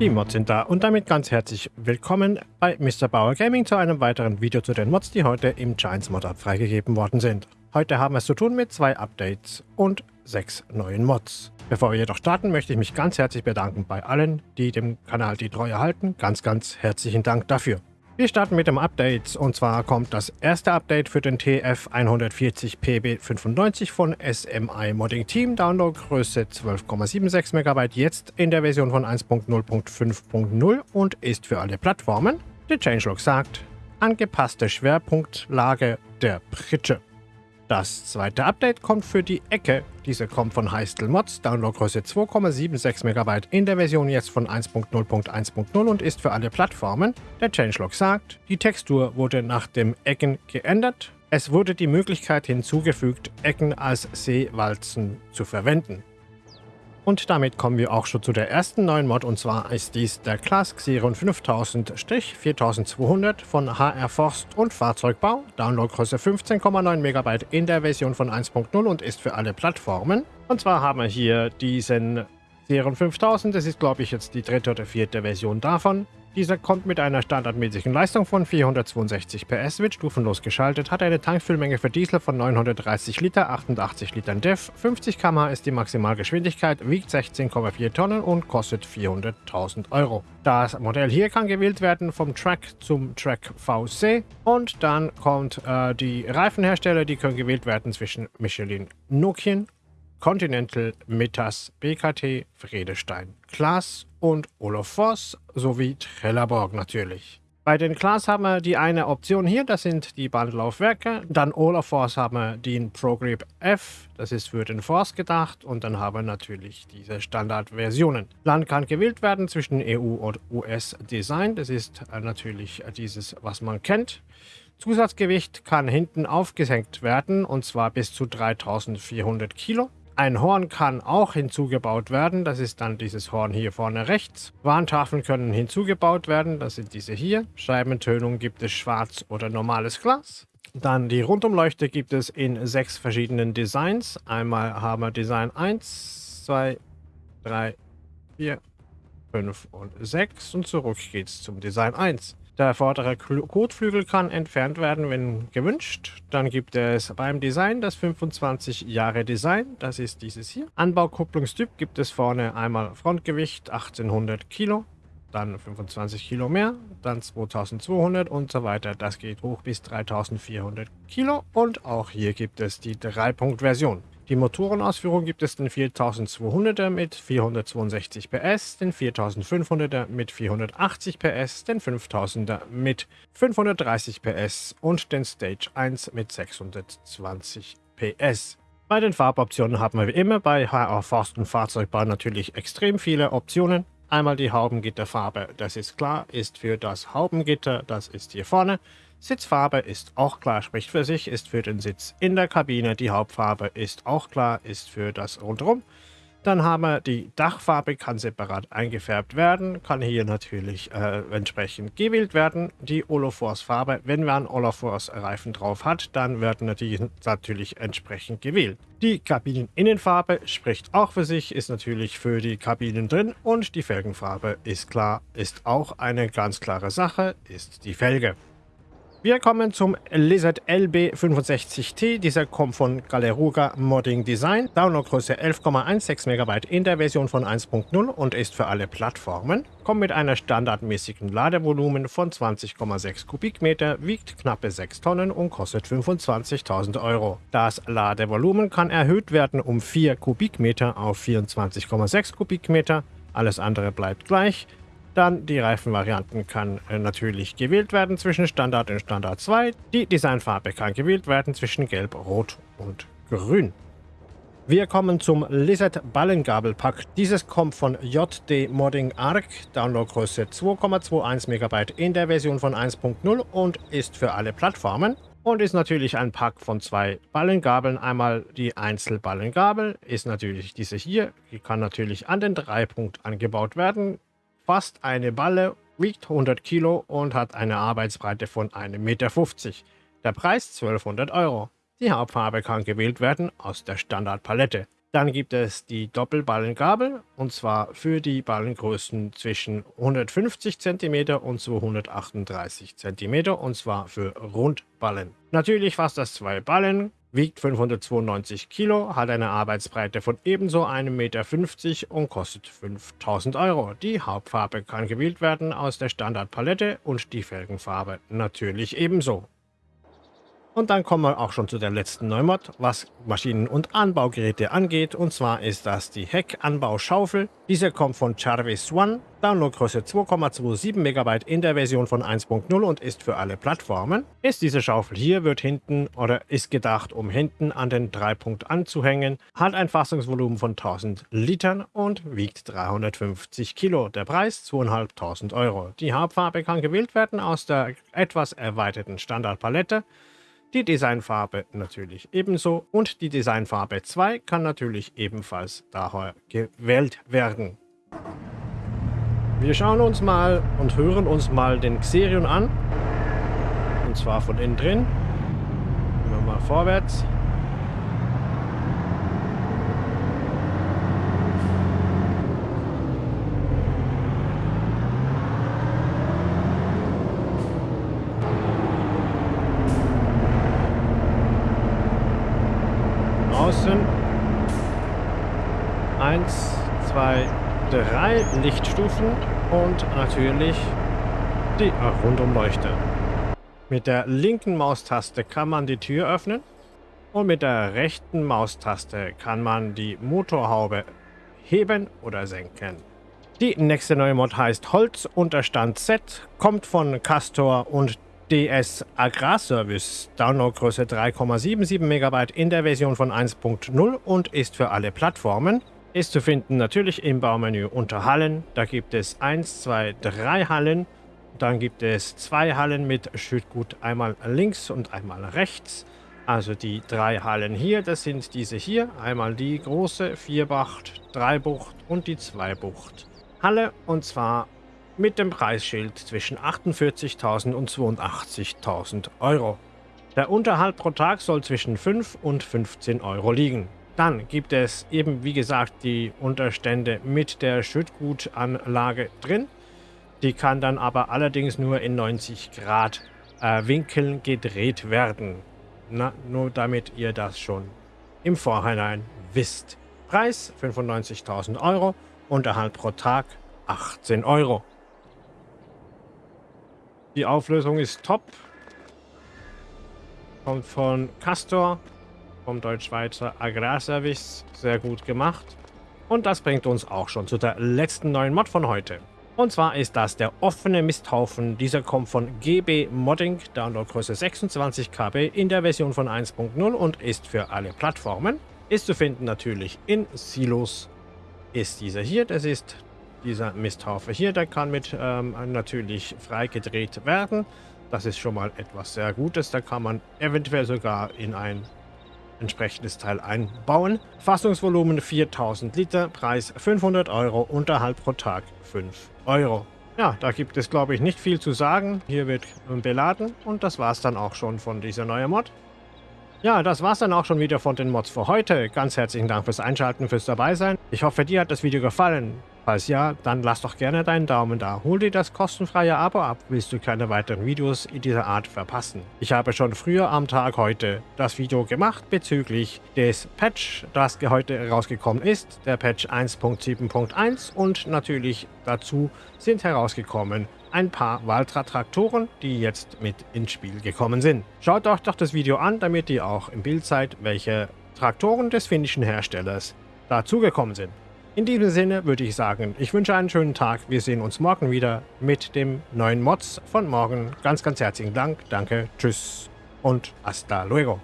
Die Mods sind da und damit ganz herzlich willkommen bei Mr. Bauer Gaming zu einem weiteren Video zu den Mods, die heute im Giants Mod Up freigegeben worden sind. Heute haben wir es zu tun mit zwei Updates und sechs neuen Mods. Bevor wir jedoch starten, möchte ich mich ganz herzlich bedanken bei allen, die dem Kanal die Treue halten. Ganz, ganz herzlichen Dank dafür. Wir starten mit dem Update und zwar kommt das erste Update für den TF140PB95 von SMI Modding Team, Downloadgröße 12,76 MB, jetzt in der Version von 1.0.5.0 und ist für alle Plattformen. Der Changelog sagt, angepasste Schwerpunktlage der Pritsche. Das zweite Update kommt für die Ecke. Diese kommt von Heistel Mods, Downloadgröße 2,76 MB in der Version jetzt von 1.0.1.0 und ist für alle Plattformen. Der Changelog sagt, die Textur wurde nach dem Ecken geändert. Es wurde die Möglichkeit hinzugefügt, Ecken als Seewalzen zu verwenden. Und damit kommen wir auch schon zu der ersten neuen Mod und zwar ist dies der Class Xeron 5000-4200 von HR Forst und Fahrzeugbau, Downloadgröße 15,9 MB in der Version von 1.0 und ist für alle Plattformen. Und zwar haben wir hier diesen Xeron 5000, das ist glaube ich jetzt die dritte oder vierte Version davon. Dieser kommt mit einer standardmäßigen Leistung von 462 PS, wird stufenlos geschaltet, hat eine Tankfüllmenge für Diesel von 930 Liter, 88 Litern DEF, 50 km ist die Maximalgeschwindigkeit, wiegt 16,4 Tonnen und kostet 400.000 Euro. Das Modell hier kann gewählt werden vom Track zum Track VC und dann kommt äh, die Reifenhersteller, die können gewählt werden zwischen Michelin, Nokian Continental, Metas, BKT, Vredestein, Klaas und Olaf Voss sowie Trelleborg natürlich. Bei den Klaas haben wir die eine Option hier, das sind die Bandlaufwerke. Dann Olaf Force haben wir den ProGrip F, das ist für den Force gedacht. Und dann haben wir natürlich diese Standardversionen. Land kann gewählt werden zwischen EU und US Design, das ist äh, natürlich dieses, was man kennt. Zusatzgewicht kann hinten aufgesenkt werden und zwar bis zu 3400 Kilo. Ein Horn kann auch hinzugebaut werden, das ist dann dieses Horn hier vorne rechts. Warntafeln können hinzugebaut werden, das sind diese hier. Scheibentönung gibt es schwarz oder normales Glas. Dann die Rundumleuchte gibt es in sechs verschiedenen Designs. Einmal haben wir Design 1, 2, 3, 4, 5 und 6 und zurück geht's zum Design 1. Der vordere Kotflügel kann entfernt werden, wenn gewünscht. Dann gibt es beim Design das 25 Jahre Design. Das ist dieses hier. Anbaukupplungstyp gibt es vorne einmal Frontgewicht 1800 Kilo, dann 25 Kilo mehr, dann 2200 und so weiter. Das geht hoch bis 3400 Kilo und auch hier gibt es die 3-Punkt-Version. Die Motorenausführung gibt es den 4200er mit 462 PS, den 4500er mit 480 PS, den 5000er mit 530 PS und den Stage 1 mit 620 PS. Bei den Farboptionen haben wir wie immer bei HR Forst und Fahrzeugbau natürlich extrem viele Optionen. Einmal die Haubengitterfarbe, das ist klar, ist für das Haubengitter, das ist hier vorne. Sitzfarbe ist auch klar, spricht für sich, ist für den Sitz in der Kabine. Die Hauptfarbe ist auch klar, ist für das Rundherum. Dann haben wir die Dachfarbe, kann separat eingefärbt werden, kann hier natürlich äh, entsprechend gewählt werden. Die Olofors Farbe, wenn man Olofors Reifen drauf hat, dann werden die natürlich entsprechend gewählt. Die Kabineninnenfarbe spricht auch für sich, ist natürlich für die Kabinen drin und die Felgenfarbe ist klar, ist auch eine ganz klare Sache, ist die Felge. Wir kommen zum Lizard LB65T. Dieser kommt von Galeruga Modding Design. Downloadgröße 11,16 MB in der Version von 1.0 und ist für alle Plattformen. Kommt mit einer standardmäßigen Ladevolumen von 20,6 Kubikmeter, wiegt knappe 6 Tonnen und kostet 25.000 Euro. Das Ladevolumen kann erhöht werden um 4 Kubikmeter auf 24,6 Kubikmeter. Alles andere bleibt gleich. Dann die Reifenvarianten kann äh, natürlich gewählt werden zwischen Standard und Standard 2. Die Designfarbe kann gewählt werden zwischen Gelb, Rot und Grün. Wir kommen zum Lizard Ballengabelpack. Dieses kommt von JD Modding Arc, Downloadgröße 2,21 MB in der Version von 1.0 und ist für alle Plattformen. Und ist natürlich ein Pack von zwei Ballengabeln. Einmal die Einzelballengabel ist natürlich diese hier. Die kann natürlich an den Dreipunkt angebaut werden fast eine Balle, wiegt 100 Kilo und hat eine Arbeitsbreite von 1,50 Meter. Der Preis 1200 Euro. Die Hauptfarbe kann gewählt werden aus der Standardpalette. Dann gibt es die Doppelballengabel und zwar für die Ballengrößen zwischen 150 cm und 238 cm und zwar für Rundballen. Natürlich fast das zwei Ballen, wiegt 592 Kilo, hat eine Arbeitsbreite von ebenso 1,50 Meter und kostet 5000 Euro. Die Hauptfarbe kann gewählt werden aus der Standardpalette und die Felgenfarbe natürlich ebenso. Und dann kommen wir auch schon zu der letzten Neumod, was Maschinen- und Anbaugeräte angeht. Und zwar ist das die Heckanbauschaufel. Diese kommt von Jarvis One, Downloadgröße 2,27 MB in der Version von 1.0 und ist für alle Plattformen. Ist diese Schaufel hier, wird hinten oder ist gedacht, um hinten an den Dreipunkt anzuhängen, hat ein Fassungsvolumen von 1000 Litern und wiegt 350 Kilo. Der Preis 2.500 Euro. Die Hauptfarbe kann gewählt werden aus der etwas erweiterten Standardpalette. Die Designfarbe natürlich ebenso und die Designfarbe 2 kann natürlich ebenfalls daher gewählt werden. Wir schauen uns mal und hören uns mal den Xerion an. Und zwar von innen drin. Gehen mal vorwärts. Außen. Eins, zwei, drei Lichtstufen und natürlich die Rundumleuchte. Mit der linken Maustaste kann man die Tür öffnen und mit der rechten Maustaste kann man die Motorhaube heben oder senken. Die nächste neue Mod heißt Holz Unterstand Z, kommt von Castor und DS Agrarservice, Downloadgröße 3,77 MB in der Version von 1.0 und ist für alle Plattformen. Ist zu finden natürlich im Baumenü unter Hallen. Da gibt es 1, 2, 3 Hallen. Dann gibt es zwei Hallen mit Schüttgut, einmal links und einmal rechts. Also die drei Hallen hier, das sind diese hier. Einmal die große Vierbucht, Dreibucht und die Zweibucht Halle. Und zwar mit dem Preisschild zwischen 48.000 und 82.000 Euro. Der Unterhalt pro Tag soll zwischen 5 und 15 Euro liegen. Dann gibt es eben, wie gesagt, die Unterstände mit der Schüttgutanlage drin. Die kann dann aber allerdings nur in 90 Grad äh, Winkeln gedreht werden. Na, nur damit ihr das schon im Vorhinein wisst. Preis 95.000 Euro, Unterhalt pro Tag 18 Euro. Die Auflösung ist top. Kommt von Castor, vom Deutsch-Schweizer Agrarservice. Sehr gut gemacht. Und das bringt uns auch schon zu der letzten neuen Mod von heute. Und zwar ist das der offene Misthaufen. Dieser kommt von GB Modding, Downloadgröße 26 KB in der Version von 1.0 und ist für alle Plattformen. Ist zu finden natürlich in Silos. Ist dieser hier, das ist dieser Misthaufe hier, der kann mit ähm, natürlich freigedreht werden. Das ist schon mal etwas sehr Gutes. Da kann man eventuell sogar in ein entsprechendes Teil einbauen. Fassungsvolumen 4000 Liter, Preis 500 Euro, Unterhalt pro Tag 5 Euro. Ja, da gibt es glaube ich nicht viel zu sagen. Hier wird beladen und das war es dann auch schon von dieser neuen Mod. Ja, das war's dann auch schon wieder von den Mods für heute. Ganz herzlichen Dank fürs Einschalten, fürs Dabeisein. Ich hoffe, dir hat das Video gefallen. Falls ja, dann lass doch gerne deinen Daumen da. Hol dir das kostenfreie Abo ab, willst du keine weiteren Videos in dieser Art verpassen. Ich habe schon früher am Tag heute das Video gemacht bezüglich des Patch, das heute rausgekommen ist, der Patch 1.7.1 und natürlich dazu sind herausgekommen ein paar Valtra-Traktoren, die jetzt mit ins Spiel gekommen sind. Schaut euch doch das Video an, damit ihr auch im Bild seid, welche Traktoren des finnischen Herstellers dazugekommen sind. In diesem Sinne würde ich sagen, ich wünsche einen schönen Tag. Wir sehen uns morgen wieder mit dem neuen Mods von morgen. Ganz, ganz herzlichen Dank. Danke, tschüss und hasta luego.